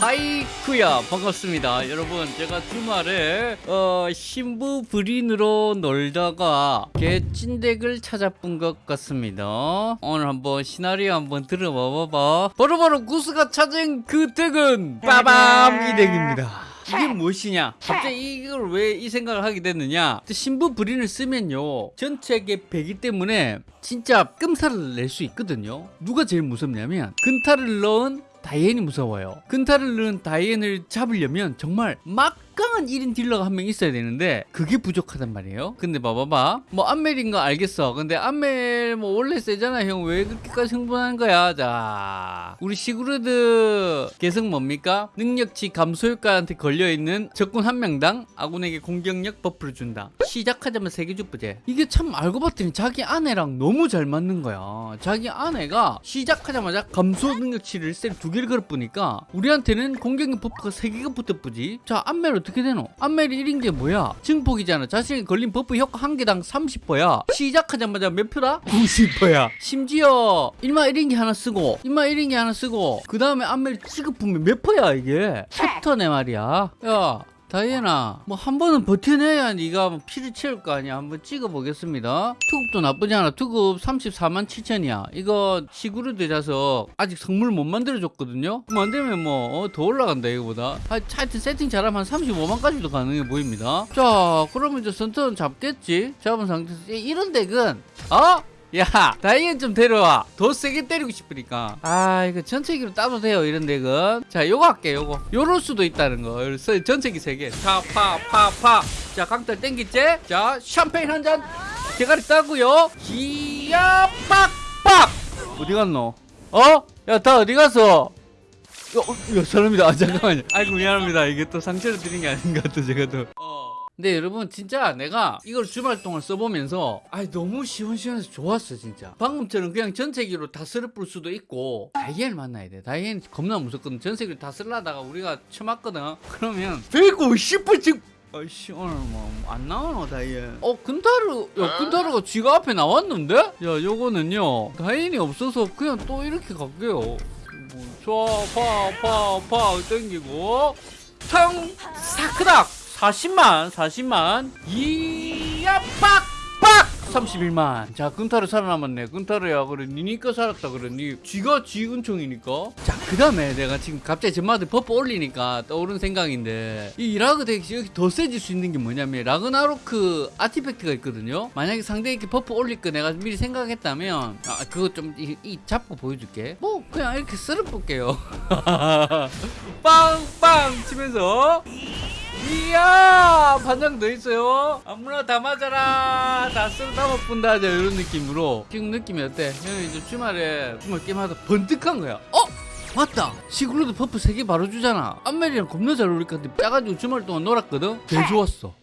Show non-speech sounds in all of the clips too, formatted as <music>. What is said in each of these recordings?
하이쿠야 반갑습니다. 여러분 제가 주말에 어, 신부 브린으로 놀다가 개찐덱을 찾아본 것 같습니다. 오늘 한번 시나리오 한번 들어봐봐봐. 바로바로 구스가 찾은 그 덱은 빠밤! 이 덱입니다. 이게 무엇이냐? 갑자기 이걸 왜 이 생각을 하게 됐느냐? 신부 브린을 쓰면요 전체에 배기 때문에 진짜 끔살을 낼 수 있거든요. 누가 제일 무섭냐면 근타를 넣은 다이앤이 무서워요. 근타를 넣은 다이앤을 잡으려면 정말 막 강한 1인 딜러가 한 명 있어야 되는데 그게 부족하단 말이에요. 근데 봐봐봐. 뭐 안멜인 거 알겠어. 근데 안멜 뭐 원래 세잖아. 형 왜 그렇게까지 흥분하는 거야? 자 우리 시그루드 개성 뭡니까? 능력치 감소 효과한테 걸려있는 적군 한 명당 아군에게 공격력 버프를 준다. 시작하자마자 세계 주부제. 이게 참 알고 봤더니 자기 아내랑 너무 잘 맞는 거야. 자기 아내가 시작하자마자 감소 능력치를 셀 두 개를 걸어보니까 우리한테는 공격력 버프가 세 개가 붙어쁘지. 자 안멜 어떻게 되노? 안멜이 1인 게 뭐야? 증폭이잖아. 자신이 걸린 버프 효과 한 개당 30%야. 시작하자마자 몇 표다? 90%야. 심지어 1마 1인기 하나 쓰고 1마 1인기 하나 쓰고 그 다음에 안멜 취급하면 몇 퍼야 이게? 챕터네 말이야. 야 다이애나 뭐 한 번은 버텨내야 네가 뭐 피를 채울 거 아니야. 한번 찍어보겠습니다. 투급도 나쁘지 않아. 투급 34만 7천이야. 이거 시구르드 자식 아직 성물 못 만들어줬거든요. 뭐더 올라간다 이거보다. 하, 하여튼 세팅 잘하면 한 35만까지도 가능해 보입니다. 자 그러면 이제 선turn 잡겠지? 잡은 상태에서. 이런 deck은 어? 야 다이앤 좀 데려와. 더 세게 때리고 싶으니까. 아 이거 전체기로 따도 돼요 이런 deck은 자 요거 할게 요거. 요럴 수도 있다는 거. 전체기 세개. 파파파파 자 강탈 땡기지 자 샴페인 한 잔. 대가리 따고요. 기야 빡빡. 어디 갔노? 어? 야 다 어디 갔어? 어, 어, 사람이다 아, 잠깐만요. 아이고 미안합니다. 이게 또 상처를 드린 게 아닌가 또 제가 또. 어. 근데 여러분 진짜 내가 이걸 주말 동안 써보면서 아 너무 시원시원해서 좋았어 진짜. 방금처럼 그냥 전세기로 다 쓸어 뿌 수도 있고 다이앤을 만나야 돼. 다이앤 겁나 무섭거든. 전세기로 다 쓸라다가 우리가 쳐맞거든. <laughs> 그러면 150분 지금. 아이씨 오늘 뭐 안 나오노 다이앤? 어 근타르 야 근타르가 지가 앞에 나왔는데? 야 요거는요 다이앤이 없어서 그냥 또 이렇게 갈게요. 뭐, 좋아 파파파 땡기고. 탕 사크닥 40만 40만. 이야 빡빡! 31만. 자 근타르 살아남았네. 근타르야 그래. 니니까 살았다 그래. 니 쥐가 쥐 은총이니까. 자그 다음에 내가 지금 갑자기 전마들 버프 올리니까 떠오른 생각인데 이 라그 덱이 여기 더 세질 수 있는 게 뭐냐면 라그나로크 아티팩트가 있거든요. 만약에 상대에게 버프 올릴 거 내가 미리 생각했다면 아 그거 좀이 잡고 보여줄게. 뭐 그냥 이렇게 쓸어 볼게요. 빵빵 치면서 이야 반장 더 있어요. 아무나 다 맞아라. 다 담아 뿐다. 이런 느낌으로. 지금 느낌이 어때? 형이 이제 주말에 주말 게임하다 번뜩한 거야. 어? 맞다. 시그루드 buff 3개 바로 주잖아. 안멜이랑 겁나 잘 어울릴 것 같아. 짜가지고 주말 동안 놀았거든? 개 좋았어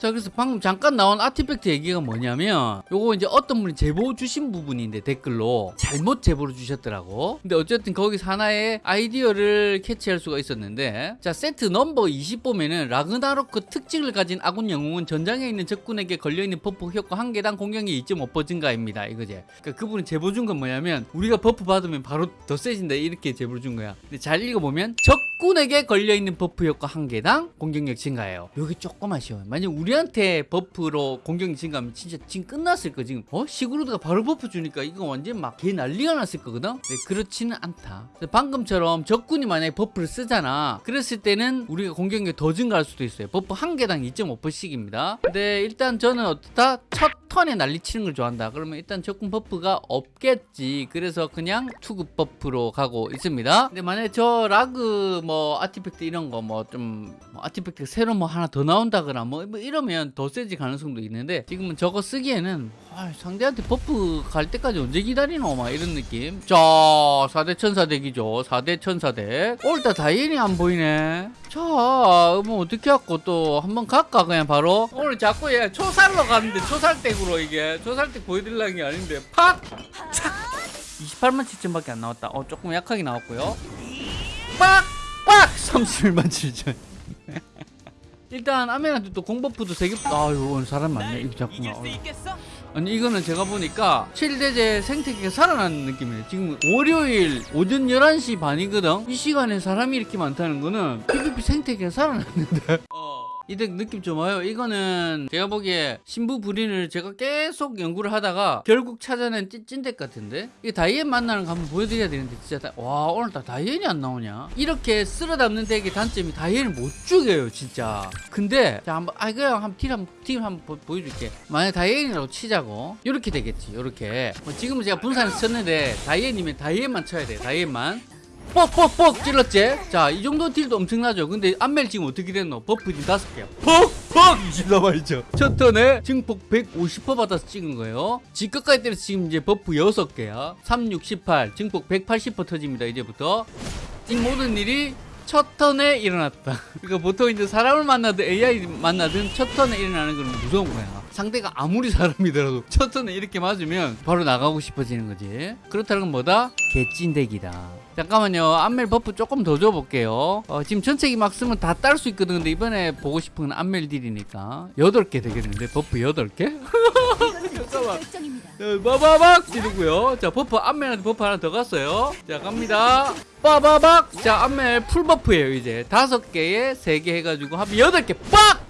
자 그래서 방금 잠깐 나온 artifact 얘기가 뭐냐면 요거 이제 어떤 분이 제보 주신 부분인데 댓글로. 잘못 제보를 주셨더라고. 근데 어쨌든 거기서 하나의 아이디어를 캐치할 수가 있었는데 자 세트 넘버 20 보면은 라그나로크 특징을 가진 아군 영웅은 전장에 있는 적군에게 걸려있는 buff 효과 한 개당 공격이 2.5% 증가입니다. 이거지. 그러니까 그분이 제보 준 건 뭐냐면 우리가 buff 받으면 바로 더 세진다. 이렇게 제보를 준 거야. 근데 잘 읽어보면 적군에게 걸려있는 buff 효과 한 개당 공격력 증가예요. 여기 조금 아쉬워요 만약 우리 한테 buff로 공격력 증가하면 진짜 지금 끝났을 거 지금. 어? 시그루드가 바로 buff 주니까 이거 완전 막 개 난리가 났을 거거든? 네, 그렇지는 않다. 방금처럼 적군이 만약에 buff를 쓰잖아. 그랬을 때는 우리가 공격력이 더 증가할 수도 있어요. buff 한 개당 2.5%씩입니다. 근데 일단 저는 어떻다? 첫 turn에 난리치는 걸 좋아한다. 그러면 일단 적군 buff가 없겠지. 그래서 그냥 투급 buff로 가고 있습니다. 근데 만약에 저 라그 뭐 artifact 이런 거 뭐 좀뭐 artifact 새로 뭐 하나 더 나온다거나 뭐, 뭐 이러면 더 세질 가능성도 있는데 지금은 저거 쓰기에는 아, 상대한테 buff 갈 때까지 언제 기다리노? 막 이런 느낌. 자 4대 천사deck이죠. 4대 천사deck 오늘따라 다이앤이 안 보이네. 자 뭐 어떻게 갖고 또 한번 갈까? 그냥 바로. 오늘 자꾸 얘 초살로 가는데 초살deck으로 이게. 초살deck 보여드리려는 게 아닌데. 팍! 착! 28만 7천밖에 안 나왔다. 어 조금 약하게 나왔고요. 빡! 빡! 31만 7천 일단 안멜한테 또 공buff도 3개 아유 오늘 사람 많네. 이거 자꾸만 아니 이거는 제가 보니까 칠대제 생태계가 살아나는 느낌이에요. 지금 월요일 오전 11시 반이거든? 이 시간에 사람이 이렇게 많다는 거는 PVP 생태계가 살아났는데 <laughs> 이득 느낌 좀 와요. 이거는 제가 보기에 신부 불인을 제가 계속 연구를 하다가 결국 찾아낸 찐, 찐deck 같은데? 이게 다이앤 만나는 거 한번 보여드려야 되는데 진짜 다, 와 오늘따라 다이앤이 안 나오냐? 이렇게 쓸어 담는 deck의 단점이 다이앤을 못 죽여요 진짜. 근데 자 한번 아 그냥 한번 deal 한번 deal 한번 보, 보여줄게. 만약 다이앤이라고 치자고. 이렇게 되겠지 이렇게. 뭐 지금은 제가 분산을 쳤는데 다이앤이면 다이앤만 쳐야 돼 다이앤만 뻑뻑뻑 찔렀지? 자, 이 정도 deal도 엄청나죠? 근데 안멜 지금 어떻게 됐노? buff 지금 다섯 개야. 퍽퍽! 이나 말이죠. 첫 턴에 증폭 150% 받아서 찍은 거예요. 지끝까지 때려서 지금 이제 buff 여섯 개야. 3, 6, 18, 증폭 180% 터집니다, 이제부터. 이 모든 일이 첫 턴에 일어났다. <laughs> 그러니까 보통 이제 사람을 만나든 AI 만나든 첫 턴에 일어나는 건 무서운 거야. 상대가 아무리 사람이더라도 첫 턴에 이렇게 맞으면 바로 나가고 싶어지는 거지. 그렇다는 건 뭐다? 개찐deck이다. 잠깐만요. 안멜 buff 조금 더 줘볼게요. 어, 지금 전체기 막 쓰면 다 딸 수 있거든. 근데 이번에 보고 싶은 건 안멜 deal이니까. 8개 되겠는데? buff 8개? <laughs> 잠깐만. 결정입니다. 자, 빠바박 찌르고요. 자, 버프 안멜한테 buff 하나 더 갔어요. 자, 갑니다. 빠바박. 자, 안멜 full buff예요, 이제. 다섯 개에 세개 해가지고 합이 여덟 개 빡!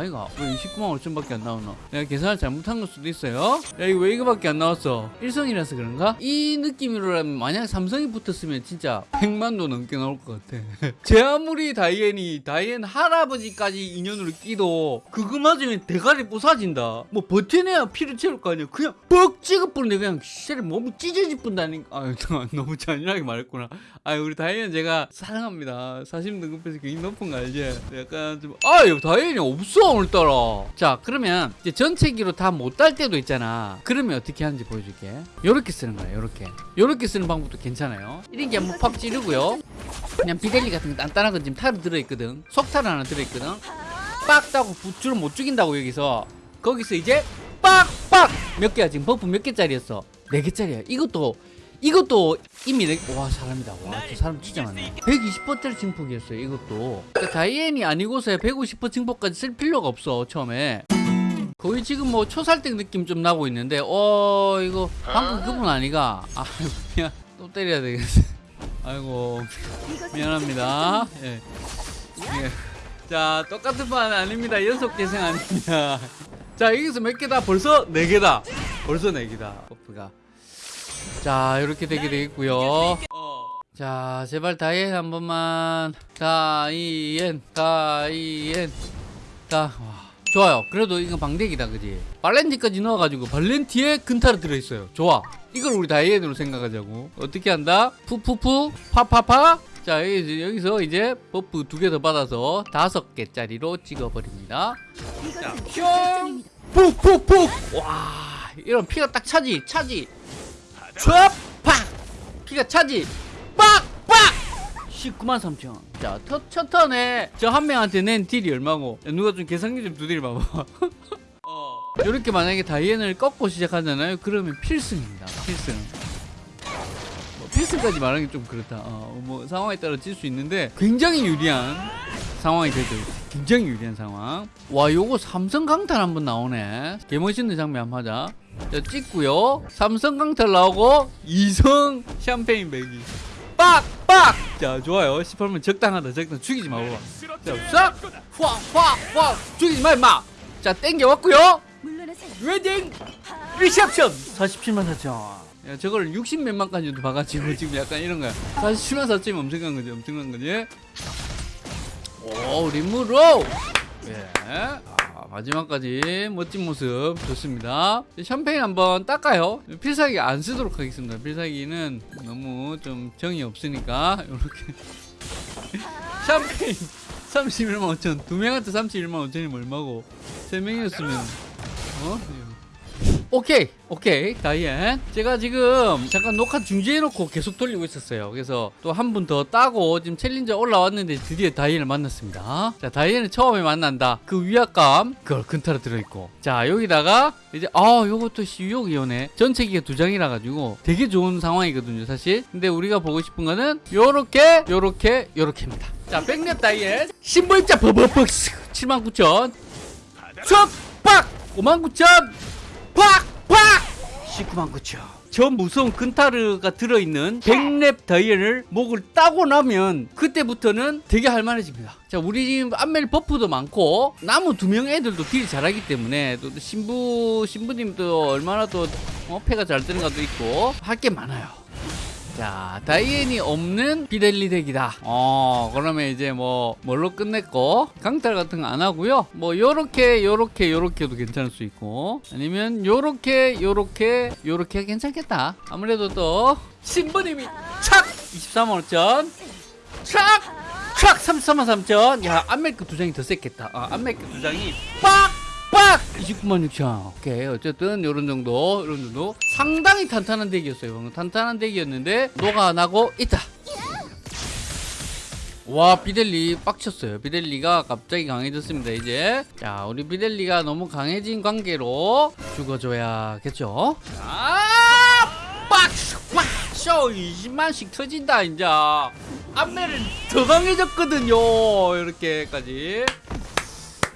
아, 아이가 왜 29만 5천밖에 안 나오나? 내가 계산을 잘못한 걸 수도 있어요. 야, 이거 왜 이거밖에 안 나왔어? 일성이라서 그런가? 이 느낌으로라면 만약 삼성이 붙었으면 진짜 100만도 넘게 나올 것 같아. <laughs> 제 아무리 다이앤이 다이앤 할아버지까지 인연으로 끼도 그거 맞으면 대가리 부사진다. 뭐 버텨내야 피를 채울 거 아니야. 그냥 뻑 찍어버리는데 그냥 씨를 몸이 찢어질 뿐다니까. 아유 너무 잔인하게 말했구나. 아유 우리 다이앤 제가 사랑합니다. 사심 등급에서 굉장히 높은 거 알지? 약간 좀 아유 다이앤이 없어 오늘따라. 자 그러면 이제 전체기로 다 못 딸 때도 있잖아. 그러면 어떻게 하는지 보여줄게. 요렇게 쓰는 거야. 요렇게. 요렇게 쓰는 방법도 괜찮아요. 이런 게 한번 팍 찌르고요. 그냥 비델리 같은 거 단단한 건 지금 타로 들어있거든. 속타로 하나 들어있거든. 빡 따고 부추를 못 죽인다고 여기서. 거기서 이제 빡빡 몇 개야 지금 buff 몇 개짜리였어? 네 개짜리야. 이것도 이것도 이미 네, 와 사람이다. 와 저 사람 진짜 많네. 120%짜리 증폭이었어요. 이것도. 그러니까 다이앤이 아니고서 150% 증폭까지 쓸 필요가 없어 처음에. 거의 지금 뭐 초살deck 느낌 좀 나고 있는데 어 이거 방금 그분 아니가? 아 미안 또 때려야 되겠어. 아이고 미안합니다. 예. 예. 자, 똑같은 판 아닙니다. 연속 재생 아닙니다. 자, 여기서 몇 개다? 벌써 네 개다. 벌써 네 개다. buff가. 자, 이렇게 되게 되겠고요. 자, 제발 다이앤 한 번만. 다이앤, 다이앤, 다. 와. 좋아요. 그래도 이건 방deck이다, 그지? 발렌티까지 넣어가지고 발렌티에 근타로 들어있어요. 좋아. 이걸 우리 다이앤으로 생각하자고. 어떻게 한다? 푸푸푸, 파파파. 자, 여기, 여기서 이제 buff 두 개 더 받아서 다섯 개짜리로 찍어버립니다. 자! 결정입니다. 푹푹푹! 와, 이런 피가 딱 차지, 차지. 촤! 팍! 피가 차지. 빡! 빡! 19만 3천. 자, 첫, 첫 턴에 저 한 명한테 낸 deal이 얼마고? 야, 누가 좀 계산기 좀 두드려 봐봐. <laughs> 이렇게 만약에 다이앤을 꺾고 시작하잖아요. 그러면 필승입니다. 필승. 뭐 필승까지 말하는 게 좀 그렇다. 어, 뭐 상황에 따라 질 수 있는데 굉장히 유리한 상황이 되죠. 굉장히 유리한 상황. 와, 요거 삼성 강탈 한번 나오네. 개 멋있는 장면 한번 하자. 자, 찍고요. 삼성 강탈 나오고 이성 샴페인 배기. 빡! 빡! 자, 좋아요. 18면 적당하다. 적당. 죽이지 마, 봐봐. 자, 싹! 확! 확! 확! 죽이지 마, 임마! 자, 땡겨왔고요. wedding reception 47만 4천 야 저걸 60 몇만 까지도 봐가지고 지금 약간 이런 거야 47만 4천이 엄청난 거지 엄청난 거지 오 리무로. 예. 아, 마지막까지 멋진 모습. 좋습니다. 샴페인 한번 닦아요. 필살기 안 쓰도록 하겠습니다. 필살기는 너무 좀 정이 없으니까 이렇게. <laughs> 샴페인 31만 5천. 두 명한테 31만 5천이면 얼마고? 세 명이었으면. 어? 오케이 오케이. 다이앤. 제가 지금 잠깐 녹화 중지해놓고 계속 돌리고 있었어요. 그래서 또 한 분 더 따고 지금 challenger 올라왔는데 드디어 다이앤을 만났습니다. 자 다이앤을 처음에 만난다. 그 위압감 그걸 근타로 들어있고. 자 여기다가 이제 아 요것도 유혹이 오네. 전체기가 두 장이라 가지고 되게 좋은 상황이거든요 사실. 근데 우리가 보고 싶은 거는 요렇게 요렇게 요렇게입니다. 자 백렙 다이앤. 신부입자 버버벅 79,000 촥! 빡! 59,000 팍 팍! 19만 9천 저 무서운 근타르가 들어있는 백렙 다이앤을 목을 따고 나면 그때부터는 되게 할만해집니다. 자 우리 지금 안멜 buff도 많고 나머지 두 명 애들도 deal 잘하기 때문에 또 신부 신부님도 얼마나 또 어, 패가 잘 뜨는가도 있고 할 게 많아요 자, 다이앤이 없는 비델리 deck이다. 어, 그러면 이제 뭐, 뭘로 끝냈고, 강탈 같은 거 안 하고요. 뭐, 요렇게, 요렇게, 요렇게도 괜찮을 수 있고, 아니면 요렇게, 요렇게, 요렇게 괜찮겠다. 아무래도 또, 신부님이 착! 23만 5천. 착! 착! 33만 3천. 야, 안멜크 두 장이 더 셌겠다. 아, 안멜크 두 장이 빡! 빡! 29만 6천. 오케이. 어쨌든 요런 정도, 요런 정도. 상당히 탄탄한 덱이었어요. 탄탄한 덱이었는데 녹아나고 있다. 와 비델리 빡쳤어요 비델리가 갑자기 강해졌습니다 이제 자 우리 비델리가 너무 강해진 관계로 죽어줘야겠죠 아빡빡쇼 20만씩 터진다 이제 안매는 더 강해졌거든요 이렇게까지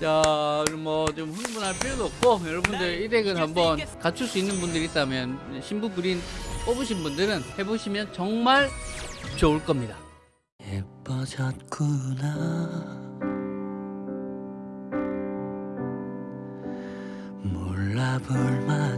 자, 뭐 좀 흥분할 필요도 없고 여러분들 이 덱은 한번 갖출 수 있는 분들이 있다면 신부 그린 뽑으신 분들은 해보시면 정말 좋을 겁니다. 예뻐졌구나. 몰라볼 만큼